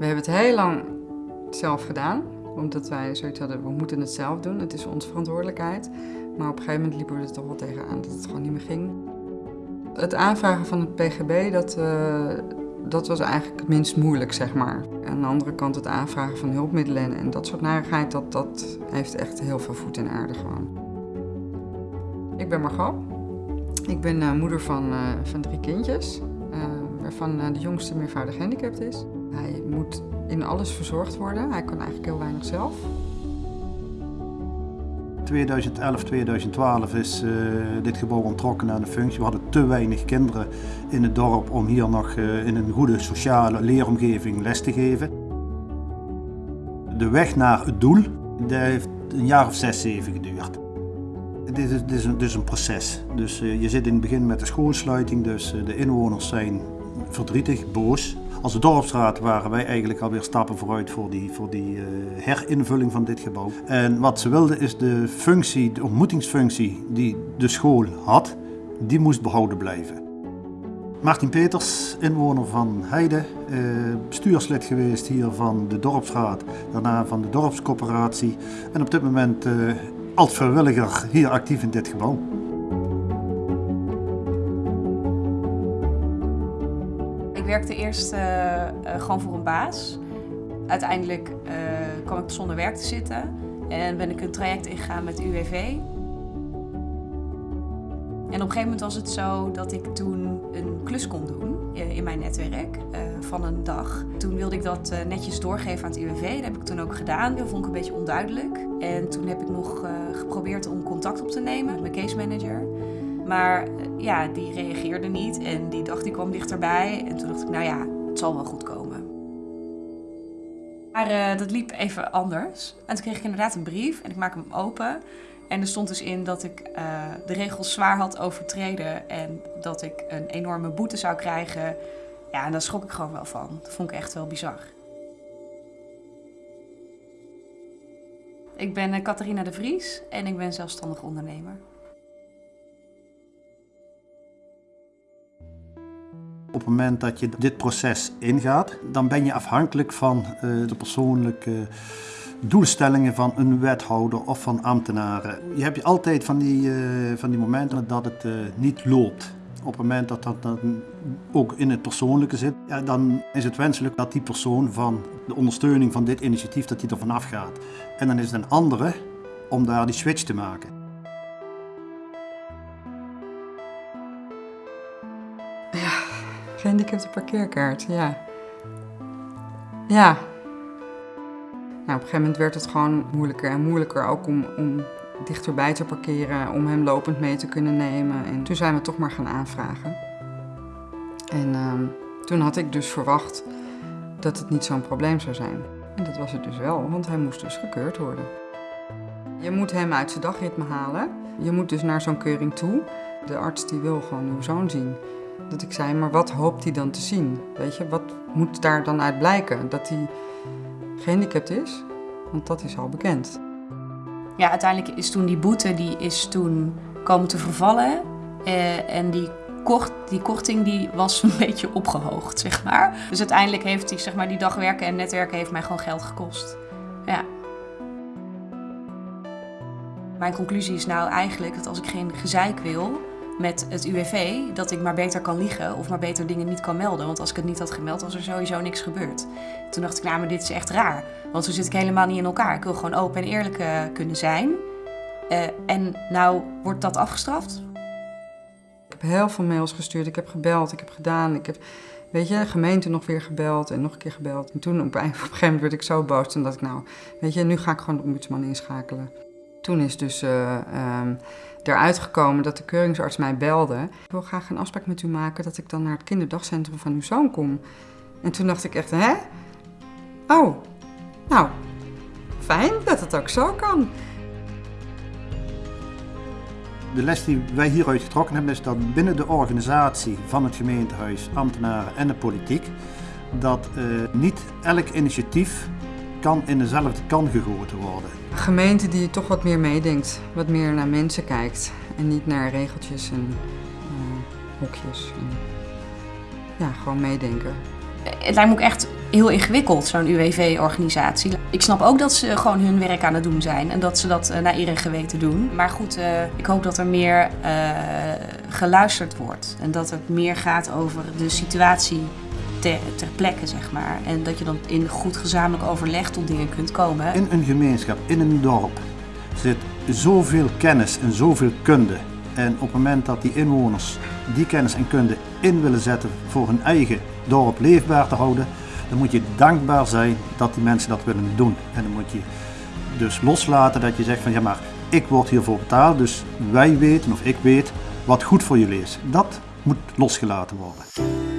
We hebben het heel lang zelf gedaan, omdat wij zoiets hadden, we moeten het zelf doen, het is onze verantwoordelijkheid. Maar op een gegeven moment liepen we er toch wel tegenaan dat het gewoon niet meer ging. Het aanvragen van het PGB, dat, uh, dat was eigenlijk het minst moeilijk, zeg maar. Aan de andere kant het aanvragen van hulpmiddelen en dat soort narigheid, dat, dat heeft echt heel veel voet in aarde gewoon. Ik ben Margot. Ik ben uh, moeder van, uh, van drie kindjes, waarvan de jongste meervoudig gehandicapt is. Hij moet in alles verzorgd worden. Hij kan eigenlijk heel weinig zelf. 2011, 2012 is uh, dit gebouw ontrokken aan de functie. We hadden te weinig kinderen in het dorp om hier nog uh, in een goede sociale leeromgeving les te geven. De weg naar het doel dat heeft een jaar of zes, zeven geduurd. Dit is, dit is, een, is een proces. Dus uh, je zit in het begin met de schoolsluiting, dus de inwoners zijn verdrietig, boos. Als dorpsraad waren wij eigenlijk alweer stappen vooruit voor die, voor die uh, herinvulling van dit gebouw. En wat ze wilden is de functie, de ontmoetingsfunctie die de school had, die moest behouden blijven. Martin Peters, inwoner van Heide, uh, bestuurslid geweest hier van de dorpsraad, daarna van de dorpscoöperatie en op dit moment als vrijwilliger hier actief in dit gebouw. Werkte eerst uh, uh, gewoon voor een baas. Uiteindelijk uh, kwam ik zonder werk te zitten en ben ik een traject ingegaan met UWV. En op een gegeven moment was het zo dat ik toen een klus kon doen in mijn netwerk van een dag. Toen wilde ik dat netjes doorgeven aan het UWV. Dat heb ik toen ook gedaan. Dat vond ik een beetje onduidelijk. En toen heb ik nog geprobeerd om contact op te nemen met mijn case manager. Maar ja, die reageerde niet en die dacht die kwam dichterbij. En toen dacht ik, nou ja, het zal wel goed komen. Maar uh, dat liep even anders. En toen kreeg ik inderdaad een brief en ik maak hem open. En er stond dus in dat ik uh, de regels zwaar had overtreden en dat ik een enorme boete zou krijgen. Ja, en daar schrok ik gewoon wel van. Dat vond ik echt wel bizar. Ik ben Catharina de Vries en ik ben zelfstandig ondernemer. Op het moment dat je dit proces ingaat, dan ben je afhankelijk van uh, de persoonlijke doelstellingen van een wethouder of van ambtenaren. Je hebt altijd van die, uh, van die momenten dat het uh, niet loopt. Op het moment dat dat ook in het persoonlijke zit, ja, dan is het wenselijk dat die persoon van de ondersteuning van dit initiatief dat die er vanaf gaat. En dan is het een andere om daar die switch te maken. Gehandicapte parkeerkaart, ja. Ja. Nou, op een gegeven moment werd het gewoon moeilijker en moeilijker ook om, om dichterbij te parkeren, om hem lopend mee te kunnen nemen. En toen zijn we toch maar gaan aanvragen. En uh, toen had ik dus verwacht dat het niet zo'n probleem zou zijn. En dat was het dus wel, want hij moest dus gekeurd worden. Je moet hem uit zijn dagritme halen. Je moet dus naar zo'n keuring toe. De arts die wil gewoon uw zoon zien. Dat ik zei, maar wat hoopt hij dan te zien? Weet je, wat moet daar dan uit blijken? Dat hij gehandicapt is? Want dat is al bekend. Ja, uiteindelijk is toen die boete die is toen komen te vervallen. Eh, en die, kort, die korting die was een beetje opgehoogd, zeg maar. Dus uiteindelijk heeft hij, zeg maar, die dagwerken en netwerken heeft mij gewoon geld gekost. Ja. Mijn conclusie is nou eigenlijk dat als ik geen gezeik wil, met het UWV dat ik maar beter kan liegen of maar beter dingen niet kan melden. Want als ik het niet had gemeld, was er sowieso niks gebeurd. Toen dacht ik, nou, maar dit is echt raar. Want zo zit ik helemaal niet in elkaar. Ik wil gewoon open en eerlijk uh, kunnen zijn. Uh, en nou wordt dat afgestraft? Ik heb heel veel mails gestuurd. Ik heb gebeld, ik heb gedaan. Ik heb, weet je, de gemeente nog weer gebeld en nog een keer gebeld. En toen op een gegeven moment werd ik zo boos. Toen dacht ik, nou, weet je, nu ga ik gewoon de ombudsman inschakelen. Toen is dus uh, eruit gekomen dat de keuringsarts mij belde. Ik wil graag een afspraak met u maken dat ik dan naar het kinderdagcentrum van uw zoon kom. En toen dacht ik echt, hè? Oh, nou, fijn dat het ook zo kan. De les die wij hieruit getrokken hebben is dat binnen de organisatie van het gemeentehuis, ambtenaren en de politiek, dat uh, niet elk initiatief kan in dezelfde kan gegoten worden. Een gemeente die toch wat meer meedenkt, wat meer naar mensen kijkt en niet naar regeltjes en uh, hokjes. En, ja, gewoon meedenken. Het lijkt me ook echt heel ingewikkeld, zo'n UWV-organisatie. Ik snap ook dat ze gewoon hun werk aan het doen zijn en dat ze dat naar eer en geweten doen. Maar goed, ik hoop dat er meer geluisterd wordt en dat het meer gaat over de situatie ter, ter plekke, zeg maar. En dat je dan in goed gezamenlijk overleg tot dingen kunt komen. In een gemeenschap, in een dorp, zit zoveel kennis en zoveel kunde. En op het moment dat die inwoners die kennis en kunde in willen zetten voor hun eigen dorp leefbaar te houden, dan moet je dankbaar zijn dat die mensen dat willen doen. En dan moet je dus loslaten dat je zegt van ja maar ik word hiervoor betaald, dus wij weten of ik weet wat goed voor jullie is. Dat moet losgelaten worden.